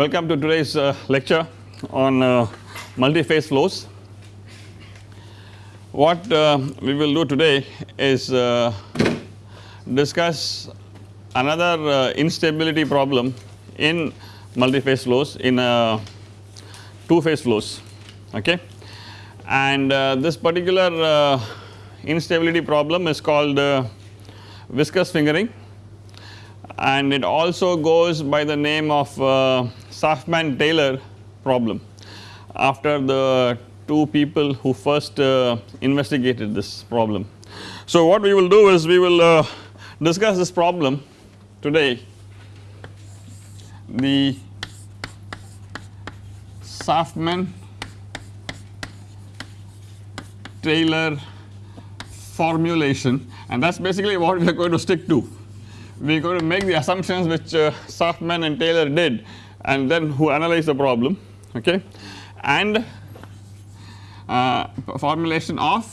Welcome to today's uh, lecture on uh, multi-phase flows. What uh, we will do today is uh, discuss another uh, instability problem in multi-phase flows in uh, two phase flows okay and this particular instability problem is called viscous fingering and it also goes by the name of uh, Saffman Taylor problem. After the two people who first uh, investigated this problem. So what we will do is we will uh, discuss this problem today. The Saffman Taylor formulation. And that is basically what we are going to stick to. We are going to make the assumptions which uh, Saffman and Taylor did and then who analyzed the problem okay and uh, formulation of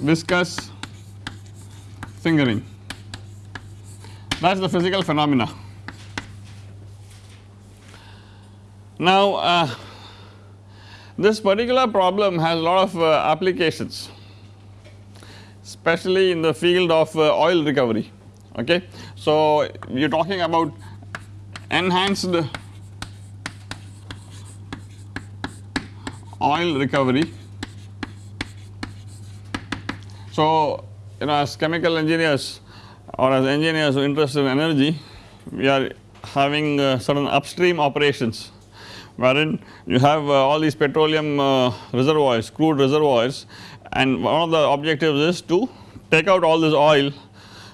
viscous fingering that is the physical phenomena. Now uh, this particular problem has a lot of uh, applications especially in the field of uh, oil recovery okay. So you are talking about enhanced oil recovery. So you know as chemical engineers or as engineers interested in energy we are having uh, certain upstream operations wherein you have uh, all these petroleum uh, reservoirs crude reservoirs and one of the objectives is to take out all this oil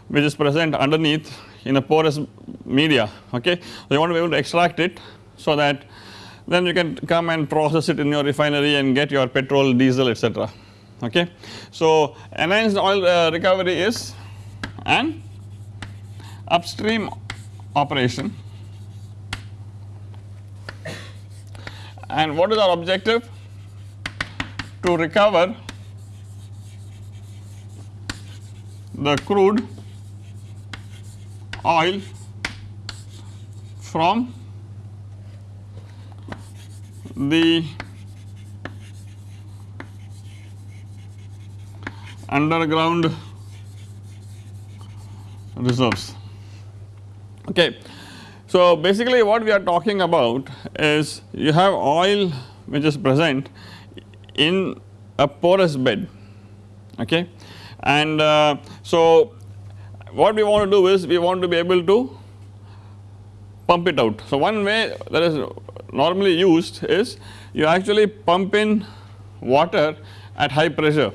which is present underneath in a porous media okay. So you want to be able to extract it so that then you can come and process it in your refinery and get your petrol diesel etc okay. So enhanced oil uh, recovery is an upstream operation and what is our objective to recover the crude oil from the underground reserves okay. So basically what we are talking about is you have oil which is present in a porous bed okay and uh, so what we want to do is we want to be able to pump it out. So one way that is normally used is you actually pump in water at high pressure.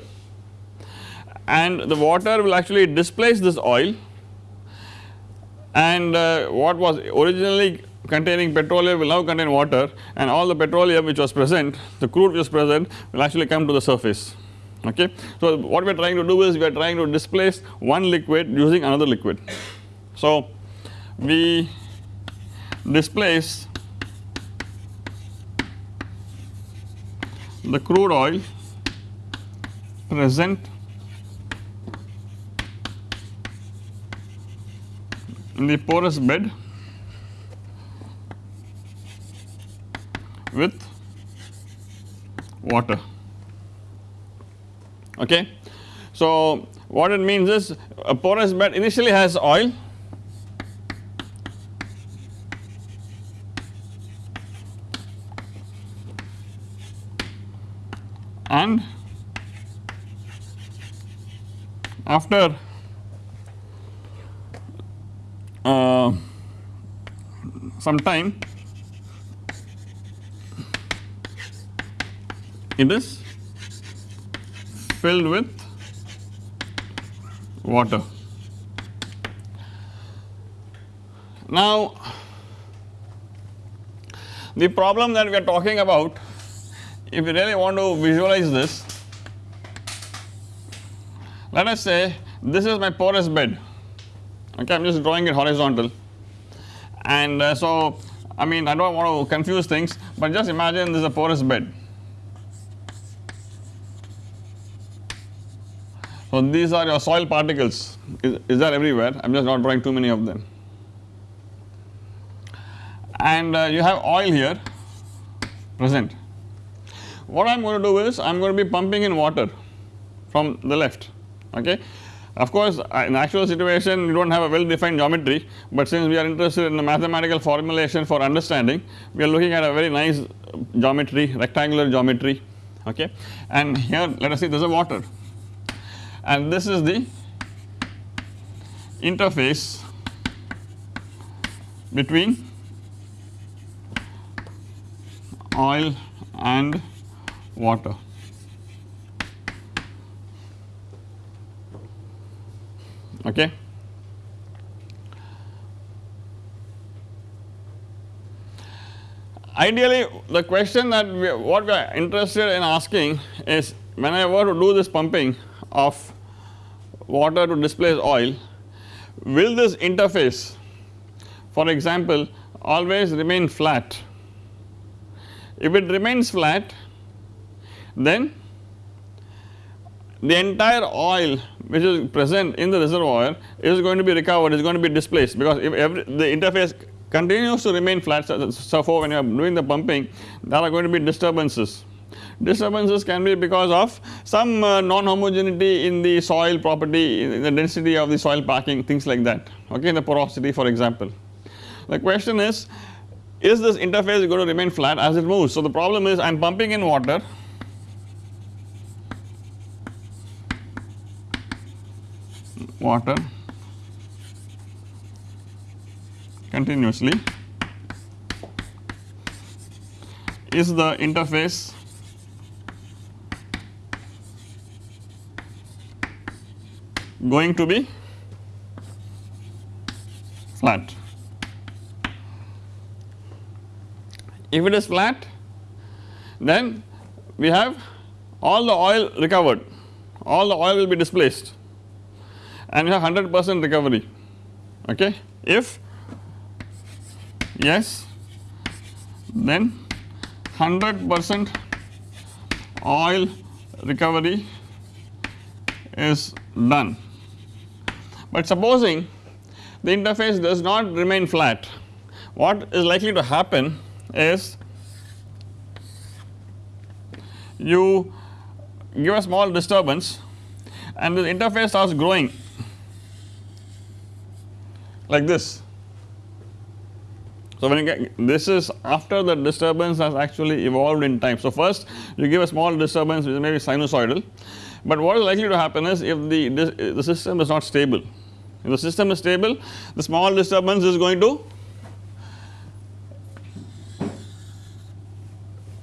And the water will actually displace this oil. And uh, what was originally containing petroleum will now contain water. And all the petroleum which was present the crude which was present will actually come to the surface okay. So what we are trying to do is we are trying to displace one liquid using another liquid. So we displace the crude oil present in the porous bed with water okay. So what it means is a porous bed initially has oil and after uh, some time it is filled with water. Now the problem that we are talking about if you really want to visualize this let us say this is my porous bed. Okay I am just drawing it horizontal. And uh, so I mean I do not want to confuse things but just imagine this is a porous bed So, these are your soil particles. Is, is there everywhere? I am just not drawing too many of them. And uh, you have oil here present. What I am going to do is I am going to be pumping in water from the left okay. Of course, uh, in actual situation you do not have a well defined geometry, but since we are interested in the mathematical formulation for understanding we are looking at a very nice geometry rectangular geometry okay? And here let us see there is a water and this is the interface between oil and water. Okay. Ideally the question that we what we are interested in asking is when I were to do this pumping of water to displace oil will this interface for example always remain flat if it remains flat then the entire oil which is present in the reservoir is going to be recovered is going to be displaced because if every the interface continues to remain flat so, so for when you are doing the pumping there are going to be disturbances. Disturbances can be because of some uh, non-homogeneity in the soil property in the density of the soil packing things like that okay the porosity for example. The question is is this interface going to remain flat as it moves. So, the problem is I am pumping in water water continuously is the interface going to be flat. If it is flat then we have all the oil recovered, all the oil will be displaced and you have 100 percent recovery okay. If yes then 100 percent oil recovery is done. But supposing the interface does not remain flat what is likely to happen is you give a small disturbance and the interface starts growing like this. So, when you get this is after the disturbance has actually evolved in time. So, first you give a small disturbance which may be sinusoidal, but what is likely to happen is if the, the system is not stable. If the system is stable. The small disturbance is going to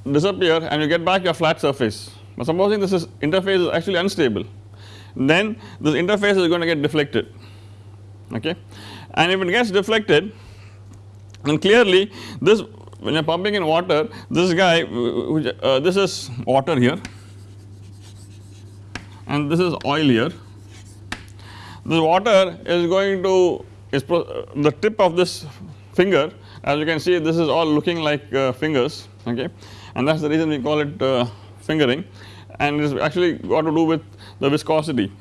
disappear and you get back your flat surface. But supposing this is interface is actually unstable then this interface is going to get deflected. Okay? And if it gets deflected then clearly this when you are pumping in water this guy uh, this is water here and this is oil here this water is going to is the tip of this finger as you can see this is all looking like uh, fingers okay? And that is the reason we call it uh, fingering. And it is actually got to do with the viscosity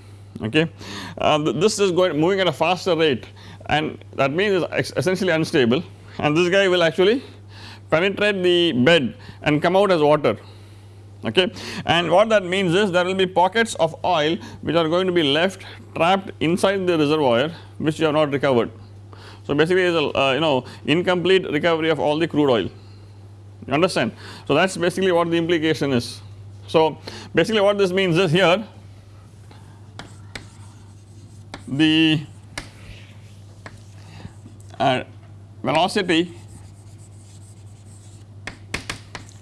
okay. Uh, this is going moving at a faster rate. And that means it's essentially unstable. And this guy will actually penetrate the bed and come out as water okay and what that means is there will be pockets of oil which are going to be left trapped inside the reservoir which you have not recovered. So basically is a uh, you know incomplete recovery of all the crude oil you understand. So that is basically what the implication is. So basically what this means is here the uh, velocity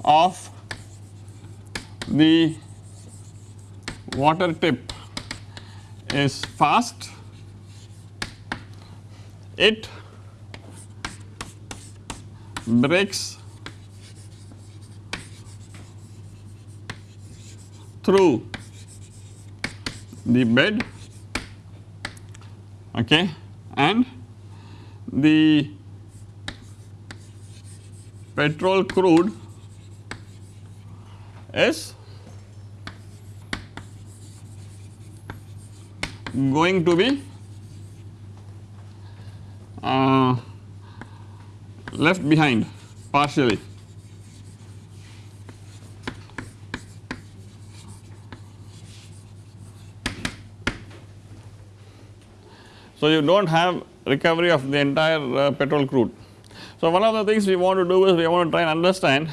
of the water tip is fast. It breaks through the bed okay and the petrol crude is going to be uh, left behind partially. So, you do not have recovery of the entire uh, petrol crude. So, one of the things we want to do is we want to try and understand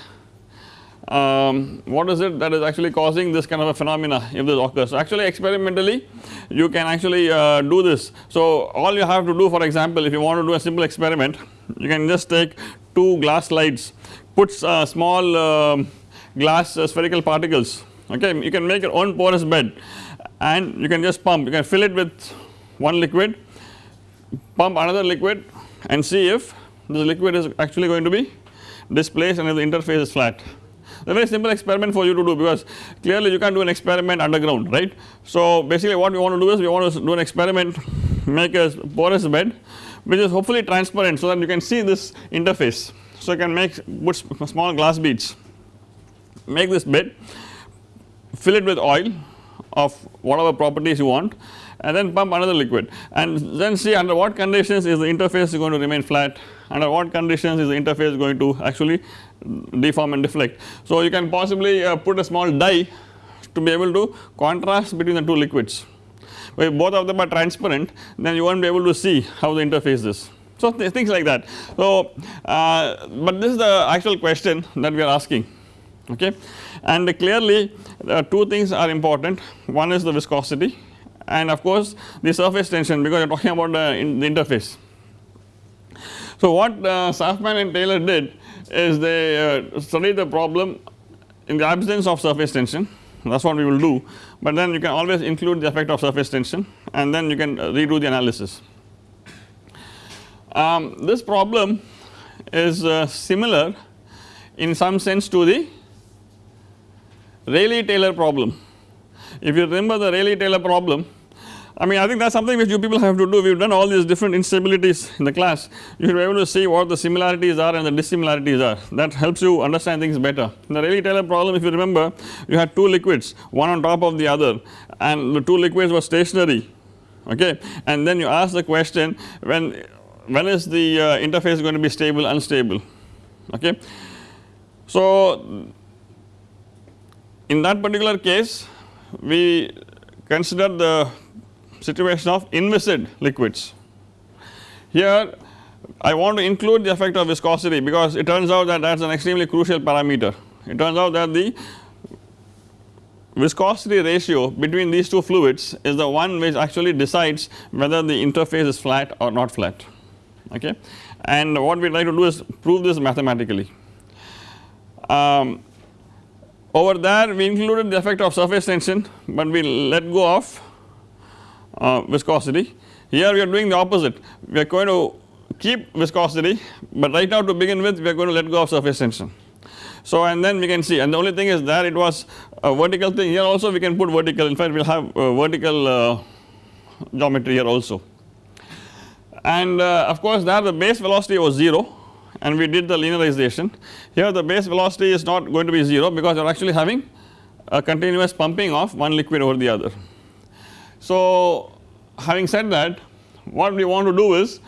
um, what is it that is actually causing this kind of a phenomena if this occurs. So, actually experimentally you can actually uh, do this. So, all you have to do for example if you want to do a simple experiment you can just take two glass slides put uh, small uh, glass spherical particles okay you can make your own porous bed and you can just pump you can fill it with one liquid pump another liquid and see if this liquid is actually going to be displaced and if the interface is flat. A very simple experiment for you to do because clearly you can't do an experiment underground right. So basically what we want to do is we want to do an experiment make a porous bed which is hopefully transparent so that you can see this interface. So you can make put small glass beads make this bed fill it with oil of whatever properties you want and then pump another liquid and then see under what conditions is the interface going to remain flat under what conditions is the interface going to actually deform and deflect. So you can possibly uh, put a small dye to be able to contrast between the two liquids if both of them are transparent then you will not be able to see how the interface is. So th things like that. So uh, but this is the actual question that we are asking okay and clearly uh, two things are important one is the viscosity and of course the surface tension because you are talking about in the interface. So what uh, Saffman and Taylor did is they uh, studied the problem in the absence of surface tension. That is what we will do. But then you can always include the effect of surface tension and then you can uh, redo the analysis. Um, this problem is uh, similar in some sense to the Rayleigh-Taylor problem. If you remember the Rayleigh-Taylor problem I mean I think that is something which you people have to do. We have done all these different instabilities in the class. You should be able to see what the similarities are and the dissimilarities are. That helps you understand things better. In the Rayleigh-Taylor problem. If you remember you had two liquids one on top of the other and the two liquids were stationary okay? And then you ask the question when when is the uh, interface going to be stable unstable okay. So in that particular case we consider the situation of inviscid liquids. Here I want to include the effect of viscosity because it turns out that that is an extremely crucial parameter. It turns out that the viscosity ratio between these two fluids is the one which actually decides whether the interface is flat or not flat okay and what we try to do is prove this mathematically. Um, over there we included the effect of surface tension but we let go of viscosity. Here we are doing the opposite we are going to keep viscosity but right now to begin with we are going to let go of surface tension. So and then we can see and the only thing is that it was a vertical thing here also we can put vertical in fact we will have vertical uh, geometry here also. And uh, of course there the base velocity was 0 and we did the linearization. Here the base velocity is not going to be 0 because you are actually having a continuous pumping of one liquid over the other. So having said that what we want to do is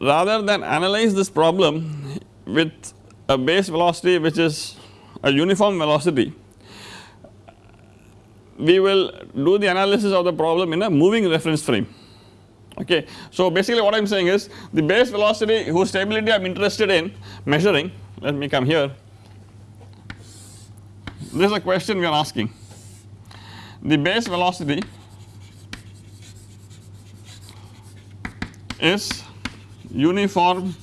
rather than analyze this problem with a base velocity which is a uniform velocity we will do the analysis of the problem in a moving reference frame. Okay. So basically what I am saying is the base velocity whose stability I am interested in measuring let me come here. This is a question we are asking. The base velocity is uniform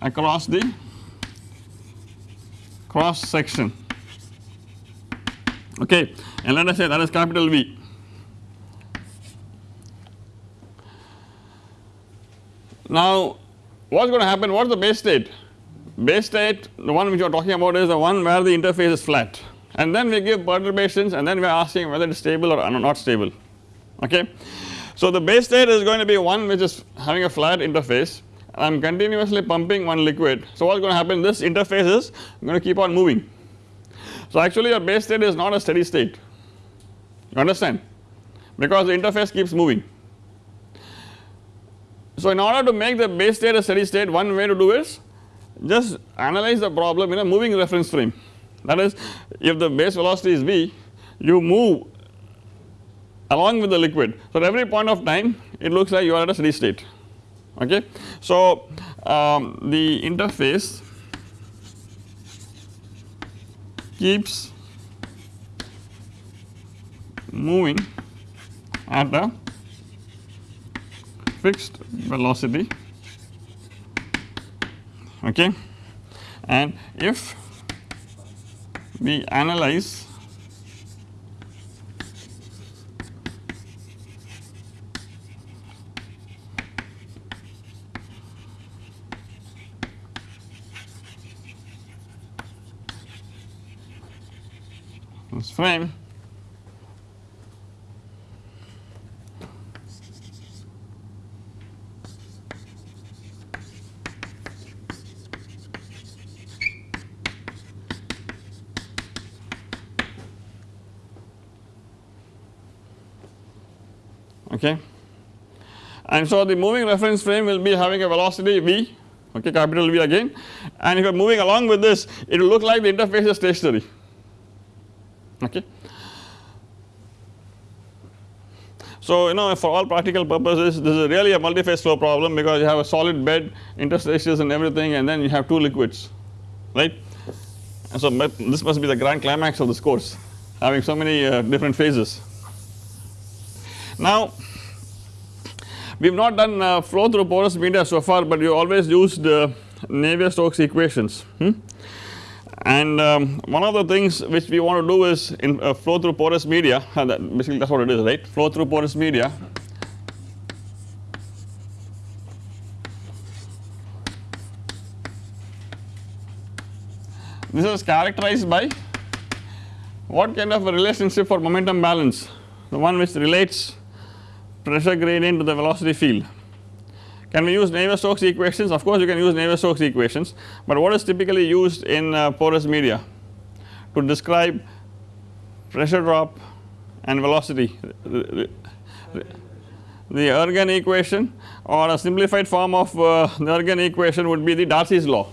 across the cross section. Okay and let us say that is capital V. Now what is going to happen? What is the base state? Base state the one which you are talking about is the one where the interface is flat. And then we give perturbations and then we are asking whether it is stable or not stable okay. So the base state is going to be one which is having a flat interface I am continuously pumping one liquid. So what is going to happen this interface is going to keep on moving. So actually your base state is not a steady state you understand because the interface keeps moving. So, in order to make the base state a steady state one way to do is just analyze the problem in a moving reference frame that is if the base velocity is v you move along with the liquid. So, at every point of time it looks like you are at a steady state okay. So, um, the interface keeps moving at a fixed velocity okay and if we analyze this frame okay. And so the moving reference frame will be having a velocity v. Okay capital V again. And if you are moving along with this it will look like the interface is stationary okay. So you know for all practical purposes this is really a multi-phase flow problem because you have a solid bed interstices and everything and then you have two liquids right and so this must be the grand climax of this course having so many uh, different phases. Now we have not done uh, flow through porous media so far but you always used uh, Navier-Stokes equations hmm? And um, one of the things which we want to do is in uh, flow through porous media that basically that is what it is right? Flow through porous media. This is characterized by what kind of a relationship for momentum balance? The one which relates pressure gradient to the velocity field. Can we use Navier-Stokes equations? Of course you can use Navier-Stokes equations, but what is typically used in uh, porous media to describe pressure drop and velocity the, Ergun equation or a simplified form of uh, the Ergun equation would be the Darcy's law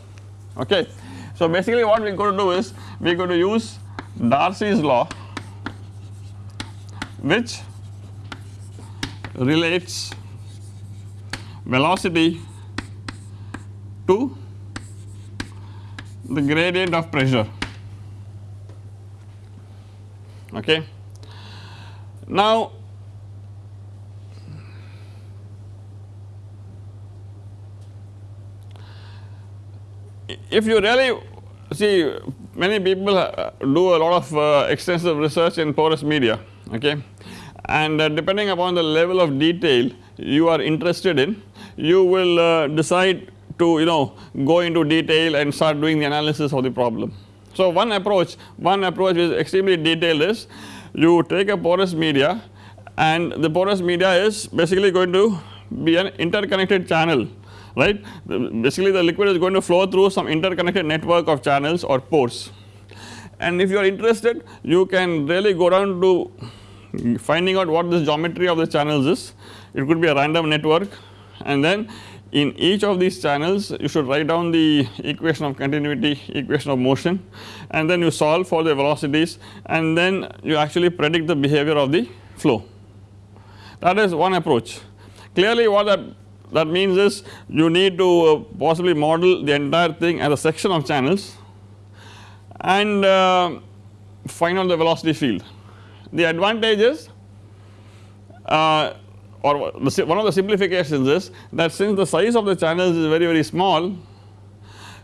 okay. So basically what we are going to do is we are going to use Darcy's law which relates velocity to the gradient of pressure. Okay. Now if you really see many people uh, do a lot of uh, extensive research in porous media okay? And uh, depending upon the level of detail you are interested in you will uh, decide to you know go into detail and start doing the analysis of the problem. So one approach one approach is extremely detailed is you take a porous media and the porous media is basically going to be an interconnected channel right? Basically the liquid is going to flow through some interconnected network of channels or pores and if you are interested you can really go down to finding out what this geometry of the channels is. It could be a random network and then in each of these channels you should write down the equation of continuity equation of motion. And then you solve for the velocities. And then you actually predict the behavior of the flow. That is one approach. Clearly what that that means is you need to uh, possibly model the entire thing as a section of channels and uh, find out the velocity field. The advantage is uh, or one of the simplifications is that since the size of the channels is very very small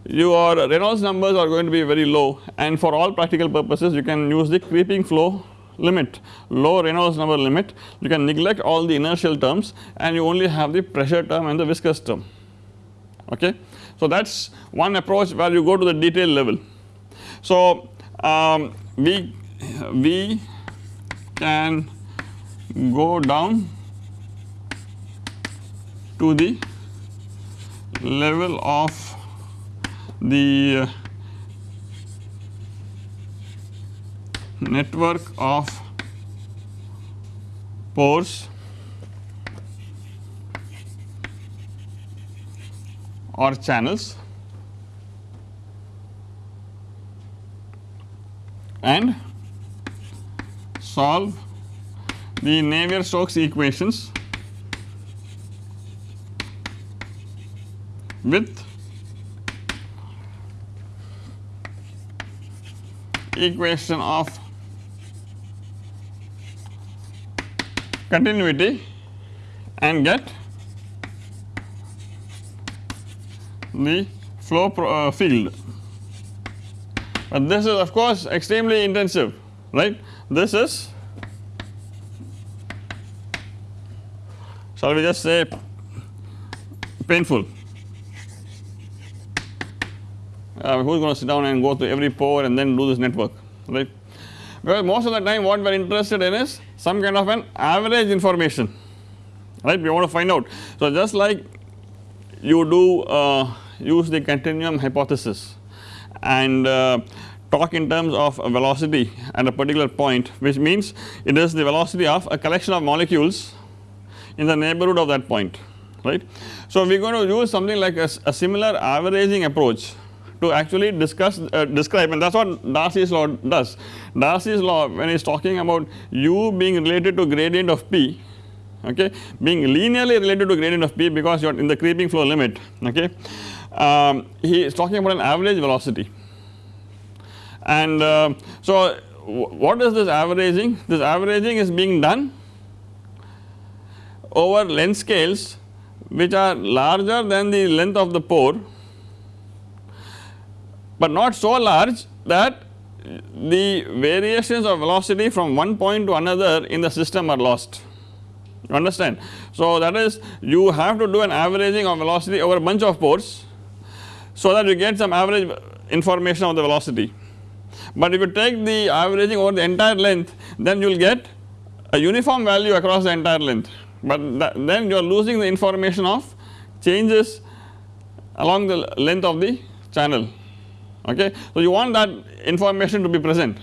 your Reynolds numbers are going to be very low and for all practical purposes you can use the creeping flow limit low Reynolds number limit you can neglect all the inertial terms and you only have the pressure term and the viscous term okay. So that is one approach where you go to the detail level. So um, we, we can go down to the level of the network of pores or channels. And solve the Navier-Stokes equations with equation of continuity and get the flow uh, field. But this is of course extremely intensive right? This is shall we just say painful uh, who is going to sit down and go through every pore and then do this network right because most of the time what we are interested in is some kind of an average information right we want to find out. So just like you do uh, use the continuum hypothesis and uh, talk in terms of a velocity at a particular point which means it is the velocity of a collection of molecules in the neighborhood of that point right. So we are going to use something like a, a similar averaging approach to actually discuss uh, describe. And that is what Darcy's law does. Darcy's law when he is talking about u being related to gradient of p okay being linearly related to gradient of p because you are in the creeping flow limit okay um, he is talking about an average velocity. And uh, so what is this averaging? This averaging is being done over length scales which are larger than the length of the pore but not so large that the variations of velocity from one point to another in the system are lost you understand. So that is you have to do an averaging of velocity over a bunch of pores so that you get some average information of the velocity. But if you take the averaging over the entire length then you will get a uniform value across the entire length but then you are losing the information of changes along the length of the channel okay. So you want that information to be present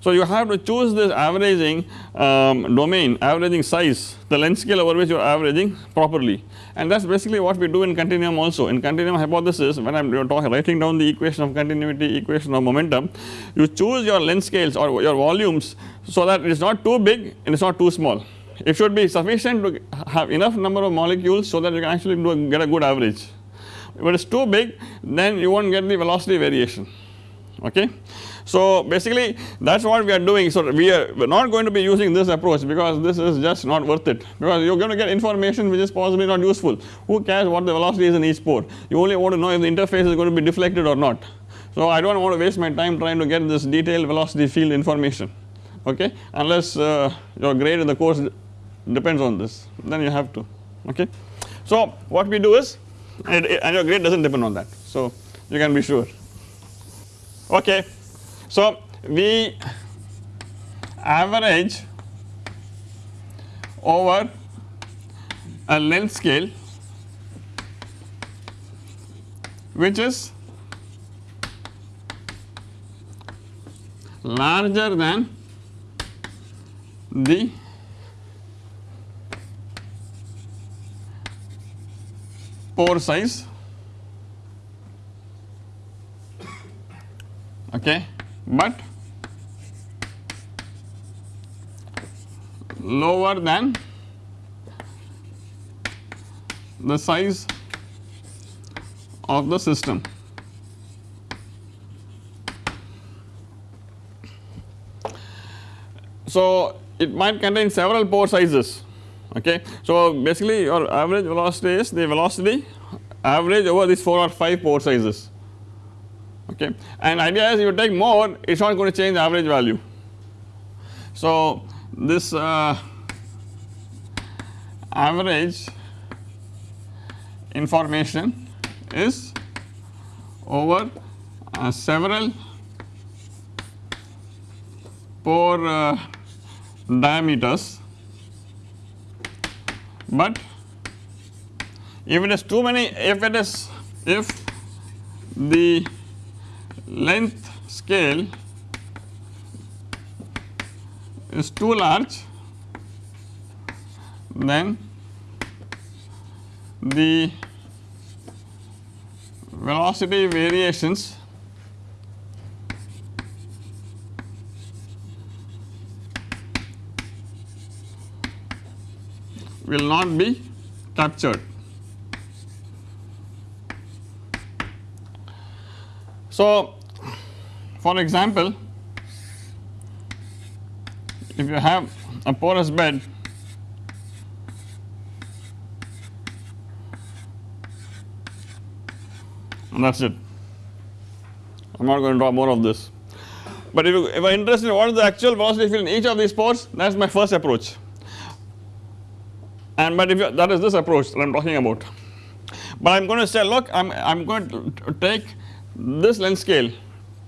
so you have to choose this averaging um, domain, averaging size, the length scale over which you are averaging properly and that is basically what we do in continuum also. In continuum hypothesis when I am writing down the equation of continuity, equation of momentum, you choose your length scales or your volumes so that it is not too big and it is not too small. It should be sufficient to have enough number of molecules so that you can actually do, get a good average. If it is too big then you will not get the velocity variation. Okay. So basically that is what we are doing. So we are not going to be using this approach because this is just not worth it. Because you are going to get information which is possibly not useful. Who cares what the velocity is in each pore you only want to know if the interface is going to be deflected or not. So I do not want to waste my time trying to get this detailed velocity field information. Okay? Unless uh, your grade in the course depends on this. Then you have to. Okay. So what we do is and, and your grade does not depend on that so you can be sure okay. So, we average over a length scale which is larger than the pore size okay but lower than the size of the system. So, it might contain several pore sizes okay. So, basically your average velocity is the velocity average over these 4 or 5 pore sizes okay and idea is if you take more it is not going to change the average value. So this uh, average information is over uh, several pore uh, diameters but if it is too many if it is if the length scale is too large then the velocity variations will not be captured. So, for example, if you have a porous bed and that is it. I am not going to draw more of this. But if you if you are interested in what is the actual velocity field in each of these pores that is my first approach and but if you, that is this approach that I am talking about. But I am going to say look I am I am going to take this length scale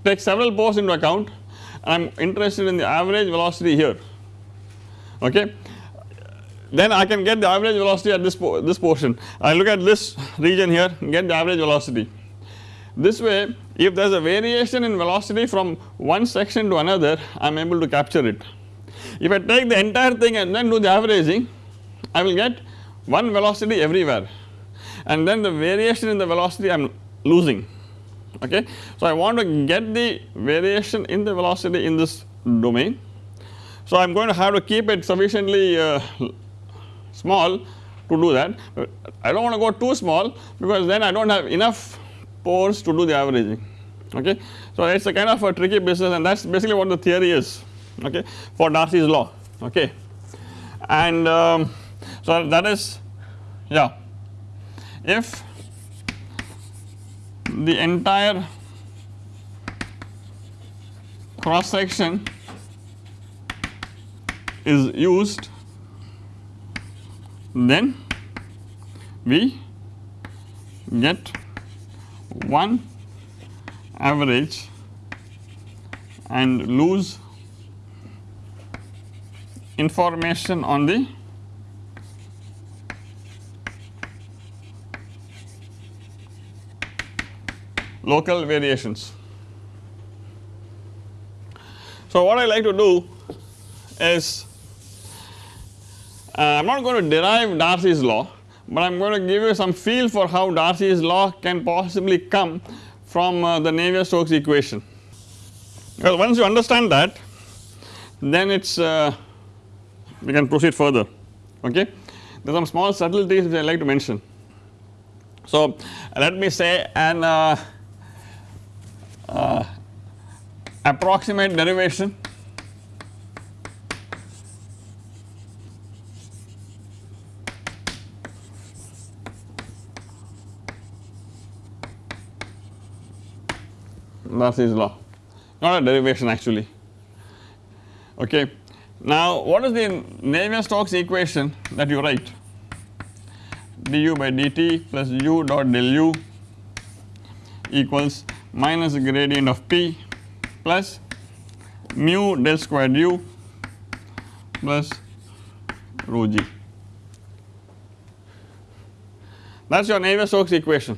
take several pores into account and I am interested in the average velocity here okay then I can get the average velocity at this this portion I look at this region here get the average velocity this way if there is a variation in velocity from one section to another I am able to capture it. If I take the entire thing and then do the averaging I will get one velocity everywhere. And then the variation in the velocity I am losing. Okay. So I want to get the variation in the velocity in this domain. So I am going to have to keep it sufficiently uh, small to do that. I do not want to go too small because then I do not have enough pores to do the averaging. Okay. So it is a kind of a tricky business and that is basically what the theory is. Okay? For Darcy's law. Okay? And um, so that is yeah. If the entire cross section is used then we get one average and lose information on the local variations. So, what I like to do is uh, I am not going to derive Darcy's law, but I am going to give you some feel for how Darcy's law can possibly come from uh, the Navier-Stokes equation. Well, once you understand that then it is uh, we can proceed further okay. There are some small subtleties which I like to mention. So, let me say an uh, Uh, approximate derivation. Darcy's law. Not a derivation actually. Okay. Now what is the Navier-Stokes equation that you write? du by dt plus u dot del u equals minus the gradient of p plus mu del squared u plus rho g. That is your Navier-Stokes equation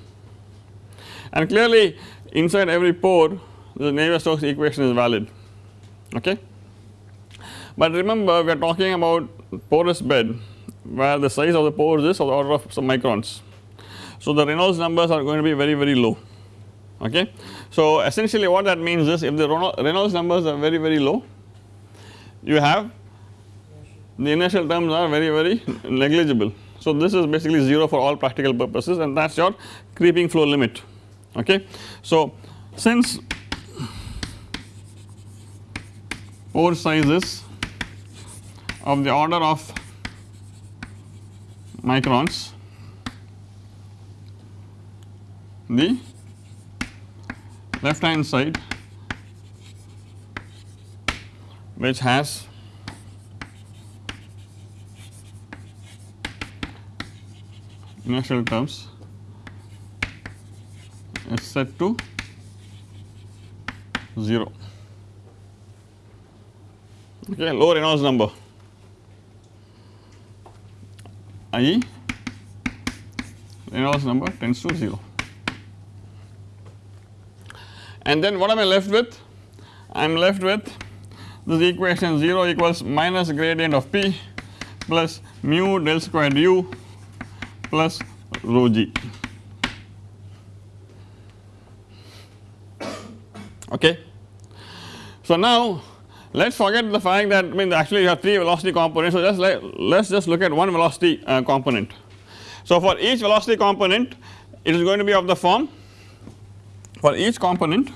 and clearly inside every pore the Navier-Stokes equation is valid okay. But remember we are talking about porous bed where the size of the pores is of the order of some microns. So the Reynolds numbers are going to be very very low okay. So essentially what that means is if the Reynolds numbers are very very low you have the inertial terms are very very negligible. So this is basically 0 for all practical purposes and that is your creeping flow limit okay. So since pore sizes of the order of microns the left hand side which has initial terms is set to 0 okay low Reynolds number. I Reynolds number tends to 0 and then what am I left with? I am left with this equation 0 equals minus gradient of p plus mu del squared u plus rho g. Okay. So now let us forget the fact that I mean actually you have 3 velocity components so just let us just look at one velocity uh, component. So for each velocity component it is going to be of the form for each component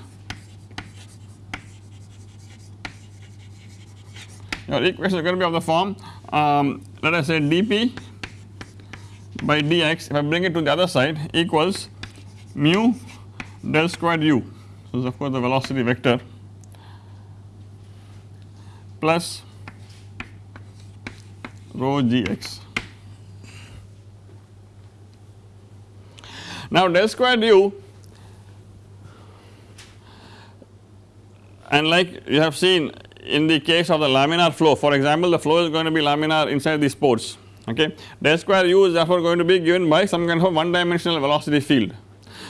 your equation is going to be of the form um, let us say dp by dx if I bring it to the other side equals mu del squared u. So, this is of course the velocity vector plus rho gx. Now del squared u and like you have seen in the case of the laminar flow for example the flow is going to be laminar inside these pores okay. Del square u is therefore going to be given by some kind of one dimensional velocity field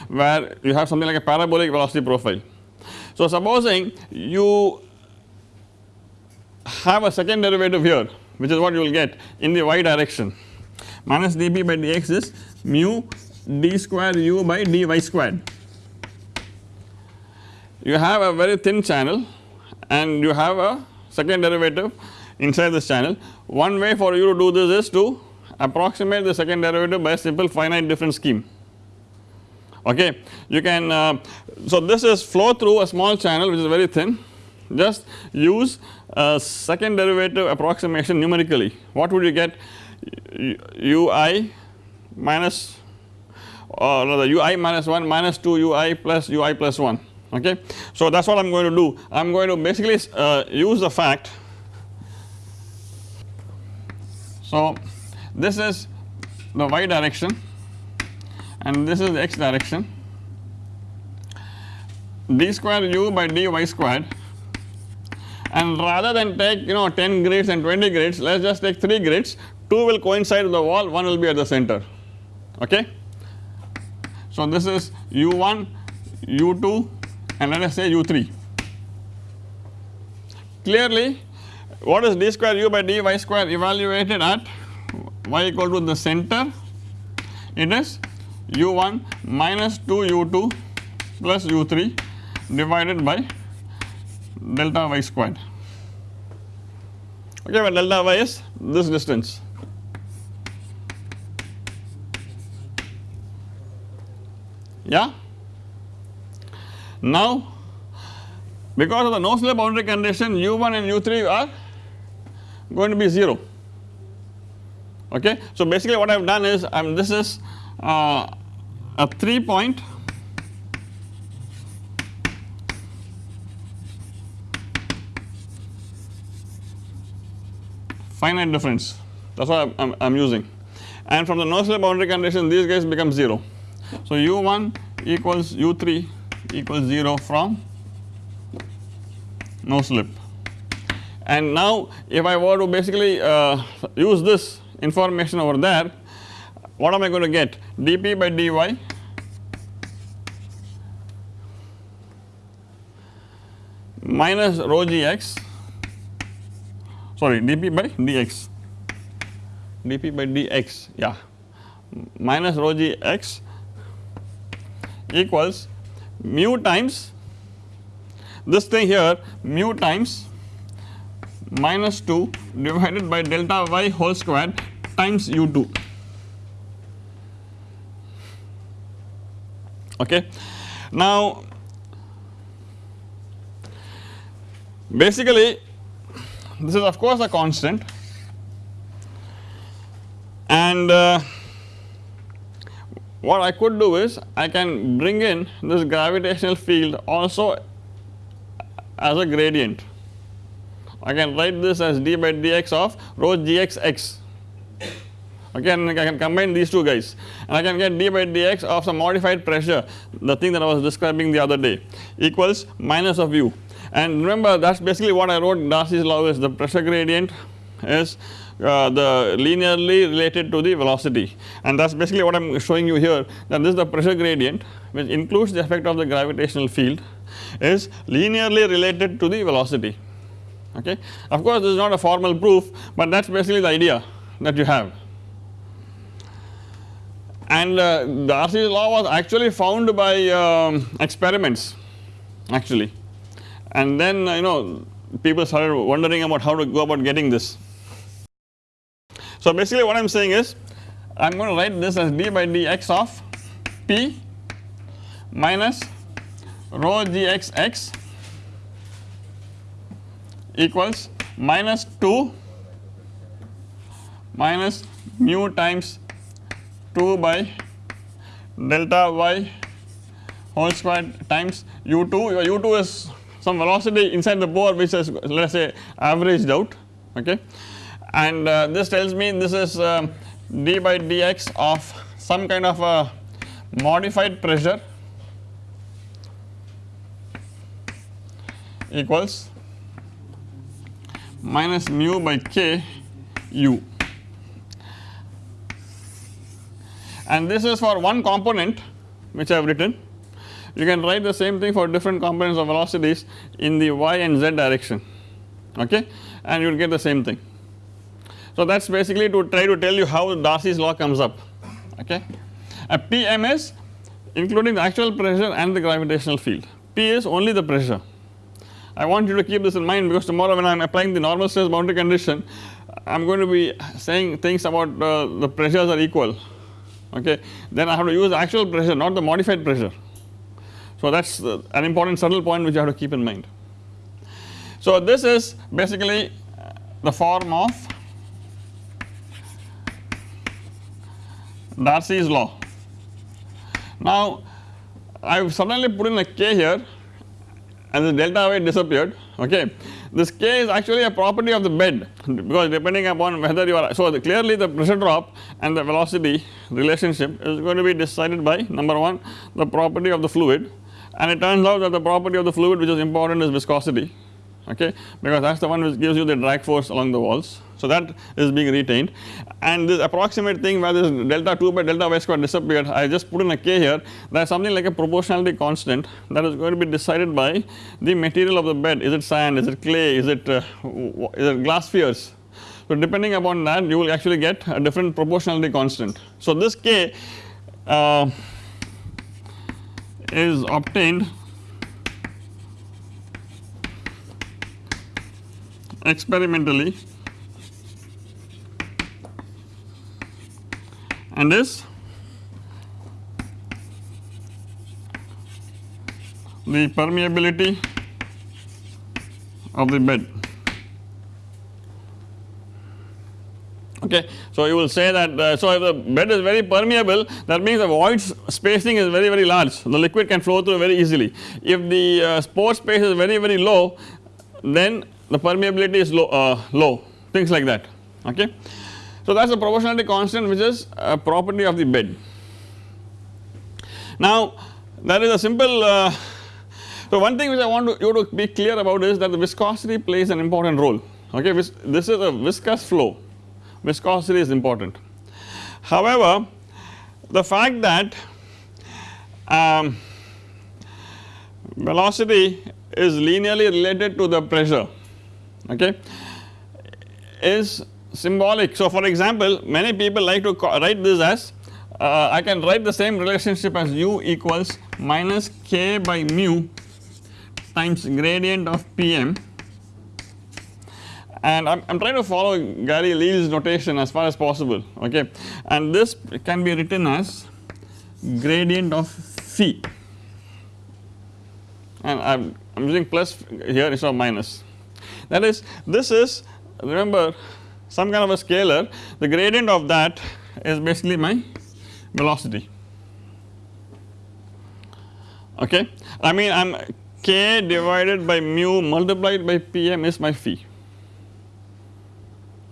where you have something like a parabolic velocity profile. So supposing you have a second derivative here which is what you will get in the y direction minus dp by dx is mu d square u by dy squared. You have a very thin channel and you have a second derivative inside this channel. One way for you to do this is to approximate the second derivative by a simple finite difference scheme. Okay. You can uh, so this is flow through a small channel which is very thin. Just use a second derivative approximation numerically. What would you get? Ui minus or rather ui minus 1 minus 2 ui plus ui plus 1 okay. So that is what I am going to do. I am going to basically uh, use the fact so this is the y direction and this is the x direction. D square u by dy squared. And rather than take you know 10 grids and 20 grids let us just take 3 grids. 2 will coincide with the wall 1 will be at the center. Okay. So this is u1 u2 and let us say u3 clearly what is d square u by dy square evaluated at? Y equal to the center. It is u1 minus 2 u2 plus u3 divided by delta y squared. Okay where delta y is this distance. Yeah now because of the no slip boundary condition u1 and u3 are going to be 0 okay. So basically what I have done is um, this is uh, a 3 point finite difference that is what I am using and from the no slip boundary condition these guys become 0. So u1 equals u3 equals 0 from no slip. And now if I were to basically uh, use this information over there what am I going to get? dp by dy minus rho gx sorry dp by dx. dp by dx yeah. Minus rho gx equals mu times this thing here mu times minus 2 divided by delta y whole square times u2 okay. Now basically this is of course a constant and uh, what I could do is I can bring in this gravitational field also as a gradient. I can write this as d by dx of rho gx x. Okay and I can combine these two guys. And I can get d by dx of some modified pressure the thing that I was describing the other day equals minus of u. And remember that is basically what I wrote Darcy's law is the pressure gradient is uh, the linearly related to the velocity and that is basically what I am showing you here that this is the pressure gradient which includes the effect of the gravitational field is linearly related to the velocity okay. Of course this is not a formal proof but that is basically the idea that you have and uh, Darcy's law was actually found by um, experiments actually and then uh, you know people started wondering about how to go about getting this. So basically what I am saying is I am going to write this as d by dx of p minus rho gxx equals minus 2 minus mu times 2 by delta y whole square times u2 u2 is some velocity inside the bore which is let us say averaged out okay and uh, this tells me this is uh, d by dx of some kind of a modified pressure equals minus mu by k u. And this is for one component which I have written. You can write the same thing for different components of velocities in the y and z direction. Okay? And you will get the same thing. So that is basically to try to tell you how Darcy's law comes up okay. A Pm is including the actual pressure and the gravitational field, P is only the pressure. I want you to keep this in mind because tomorrow when I am applying the normal stress boundary condition I am going to be saying things about uh, the pressures are equal okay then I have to use the actual pressure not the modified pressure so that is uh, an important subtle point which you have to keep in mind. So this is basically the form of Darcy's law. Now I have suddenly put in a k here and the delta y disappeared okay. This k is actually a property of the bed because depending upon whether you are so the clearly the pressure drop and the velocity relationship is going to be decided by number 1 the property of the fluid and it turns out that the property of the fluid which is important is viscosity okay because that is the one which gives you the drag force along the walls. So that is being retained. And this approximate thing where this delta 2 by delta y square disappeared I just put in a k here. That is something like a proportionality constant that is going to be decided by the material of the bed. Is it sand? Is it clay? Is it uh, is it glass spheres. So depending upon that you will actually get a different proportionality constant. So this k uh, is obtained experimentally and is the permeability of the bed. okay. So you will say that uh, so if the bed is very permeable that means the void spacing is very very large the liquid can flow through very easily. If the uh, pore space is very very low then the permeability is low, uh, low things like that okay. So that is the proportionality constant which is a property of the bed. Now there is a simple uh, so one thing which I want to, you to be clear about is that the viscosity plays an important role okay this is a viscous flow viscosity is important. However, the fact that um, velocity is linearly related to the pressure okay is symbolic. So for example many people like to write this as uh, I can write the same relationship as u equals minus k by mu times gradient of Pm and I am trying to follow Gary Leal's notation as far as possible okay? And this can be written as gradient of phi and I am using plus here instead of minus. That is this is remember some kind of a scalar the gradient of that is basically my velocity okay I mean I am k divided by mu multiplied by pm is my phi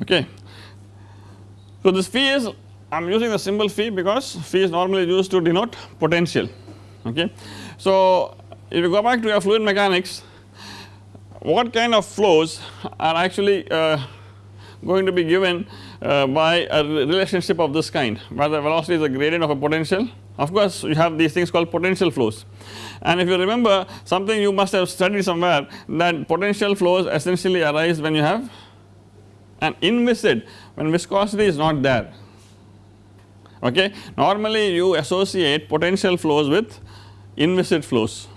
okay. So this phi is I am using the symbol phi because phi is normally used to denote potential okay. So if you go back to your fluid mechanics what kind of flows are actually uh, going to be given uh, by a relationship of this kind where the velocity is a gradient of a potential of course you have these things called potential flows and if you remember something you must have studied somewhere that potential flows essentially arise when you have an inviscid when viscosity is not there okay. Normally you associate potential flows with inviscid flows.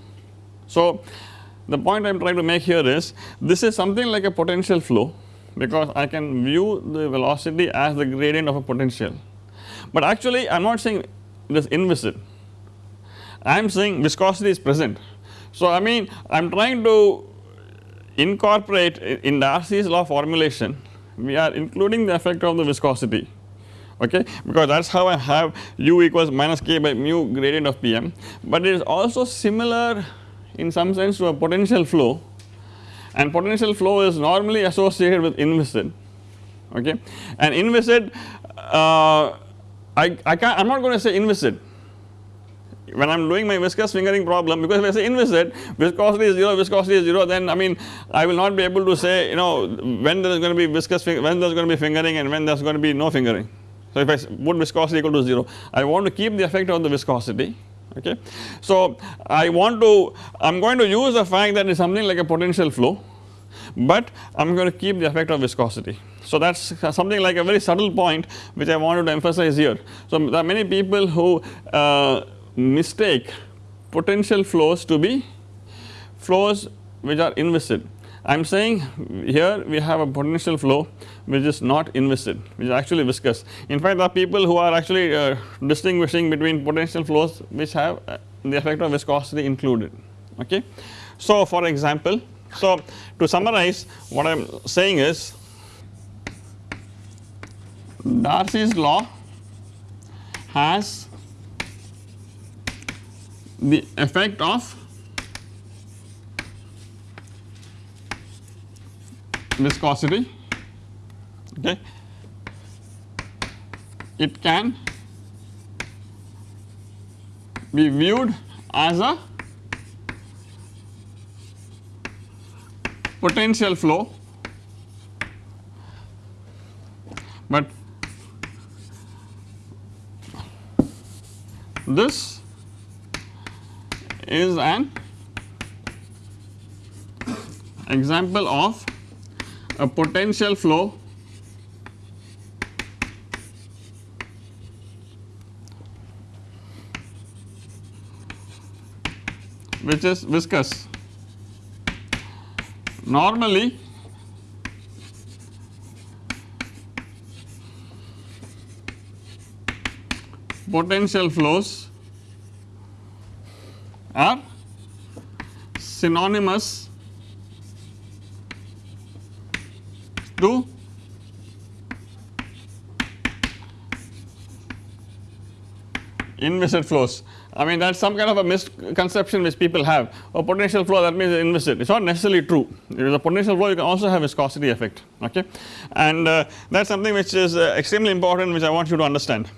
So the point I am trying to make here is this is something like a potential flow because I can view the velocity as the gradient of a potential, but actually I am not saying it is inviscid I am saying viscosity is present. So I mean I am trying to incorporate in Darcy's law formulation we are including the effect of the viscosity. Okay? Because that is how I have u equals minus k by mu gradient of Pm but it is also similar in some sense to a potential flow and potential flow is normally associated with inviscid okay? And inviscid uh, I, I can't I am not going to say inviscid when I am doing my viscous fingering problem because if I say inviscid viscosity is 0 viscosity is 0 then I mean I will not be able to say you know when there is going to be viscous when there is going to be fingering and when there is going to be no fingering. So if I put viscosity equal to 0 I want to keep the effect of the viscosity okay. So I want to I am going to use the fact that it is something like a potential flow but I am going to keep the effect of viscosity. So that is something like a very subtle point which I wanted to emphasize here. So there are many people who uh, mistake potential flows to be flows which are inviscid. I am saying here we have a potential flow which is not inviscid which is actually viscous. In fact there are people who are actually uh, distinguishing between potential flows which have uh, the effect of viscosity included okay. So for example so to summarize what I am saying is Darcy's law has the effect of viscosity okay it can be viewed as a potential flow. But this is an example of a potential flow which is viscous. Normally potential flows are synonymous to inviscid flows. I mean that is some kind of a misconception which people have a potential flow that means inviscid it is not necessarily true it is a potential flow you can also have viscosity effect okay and uh, that is something which is uh, extremely important which I want you to understand.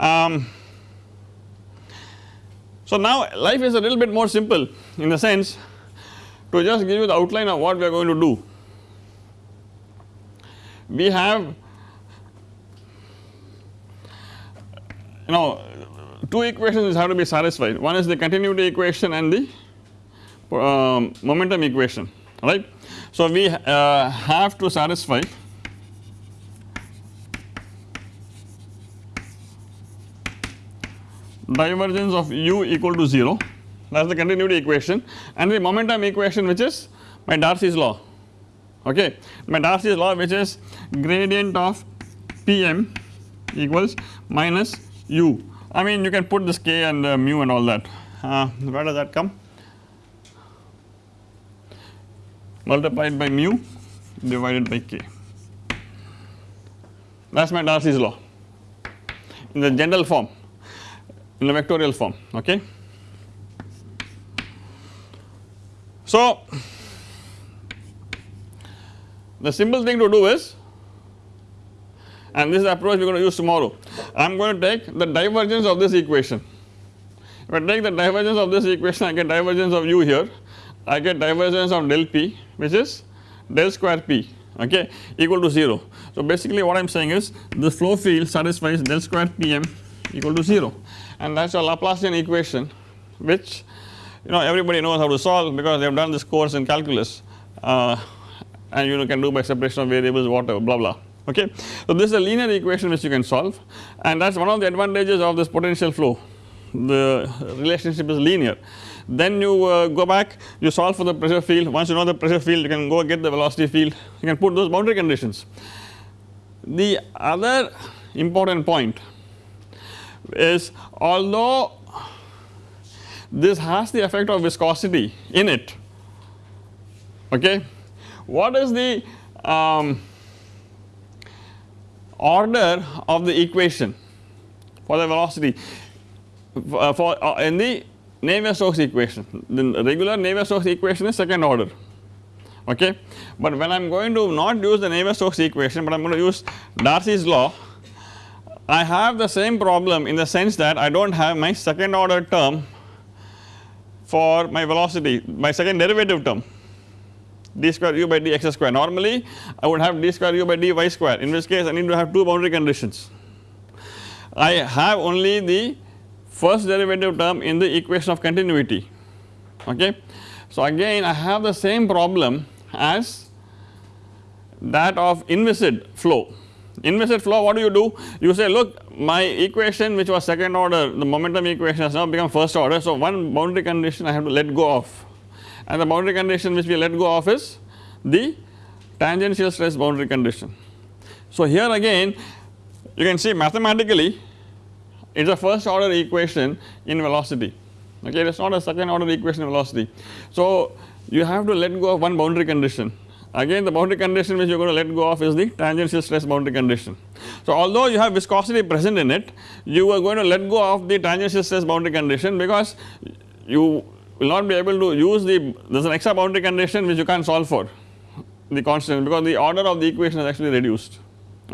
Um, so now life is a little bit more simple in the sense to just give you the outline of what we are going to do. We have know two equations have to be satisfied. One is the continuity equation and the um, momentum equation right. So we uh, have to satisfy divergence of u equal to 0 that is the continuity equation. And the momentum equation which is my Darcy's law okay? My Darcy's law which is gradient of Pm equals minus u I mean you can put this k and uh, mu and all that. Uh, where does that come? Multiplied by mu divided by k. That is my Darcy's law. In the general form. In the vectorial form okay. So the simple thing to do is and this is the approach we are going to use tomorrow. I am going to take the divergence of this equation. If I take the divergence of this equation I get divergence of u here. I get divergence of del p which is del square p okay equal to 0. So basically what I am saying is the flow field satisfies del square pm equal to 0 and that is a Laplacian equation which you know everybody knows how to solve because they have done this course in calculus. Uh, and you know can do by separation of variables whatever blah blah okay. So this is a linear equation which you can solve and that is one of the advantages of this potential flow the relationship is linear. Then you uh, go back you solve for the pressure field once you know the pressure field you can go get the velocity field you can put those boundary conditions. The other important point is although this has the effect of viscosity in it okay. What is the um, order of the equation for the velocity uh, for uh, in the Navier-Stokes equation the regular Navier-Stokes equation is second order okay. But when I am going to not use the Navier-Stokes equation but I am going to use Darcy's law I have the same problem in the sense that I do not have my second order term for my velocity my second derivative term d square u by dx square normally I would have d square u by dy square in which case I need to have two boundary conditions. I have only the first derivative term in the equation of continuity okay. So again I have the same problem as that of inviscid flow. Inviscid flow what do you do? You say look my equation which was second order the momentum equation has now become first order. So one boundary condition I have to let go of and the boundary condition which we let go of is the tangential stress boundary condition. So here again you can see mathematically it is a first order equation in velocity okay it is not a second order equation in velocity. So you have to let go of one boundary condition again the boundary condition which you are going to let go of is the tangential stress boundary condition. So although you have viscosity present in it you are going to let go of the tangential stress boundary condition because you will not be able to use the there is an extra boundary condition which you can't solve for the constant because the order of the equation is actually reduced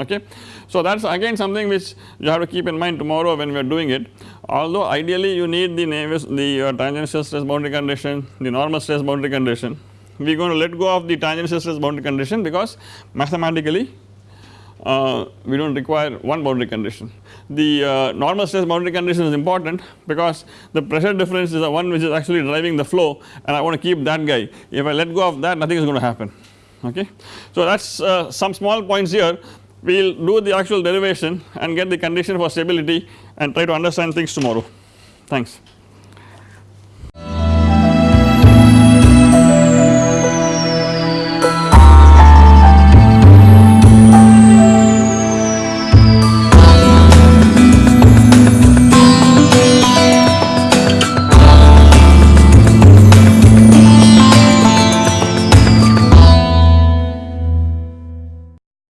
okay. So that is again something which you have to keep in mind tomorrow when we are doing it although ideally you need the Navier the uh, tangential stress boundary condition the normal stress boundary condition we are going to let go of the tangential stress boundary condition because mathematically uh, we do not require one boundary condition. The uh, normal stress boundary condition is important because the pressure difference is the one which is actually driving the flow and I want to keep that guy if I let go of that nothing is going to happen okay. So that is uh, some small points here we will do the actual derivation and get the condition for stability and try to understand things tomorrow thanks.